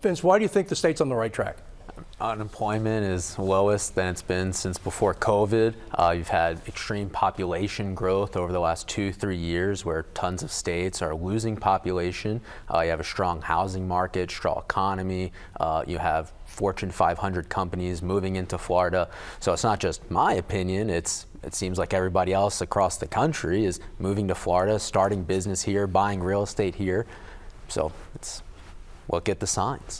Vince, why do you think the state's on the right track? Unemployment is lowest than it's been since before COVID. Uh, you've had extreme population growth over the last two, three years where tons of states are losing population. Uh, you have a strong housing market, strong economy. Uh, you have Fortune 500 companies moving into Florida. So it's not just my opinion, it's it seems like everybody else across the country is moving to Florida, starting business here, buying real estate here. So it's look get the signs.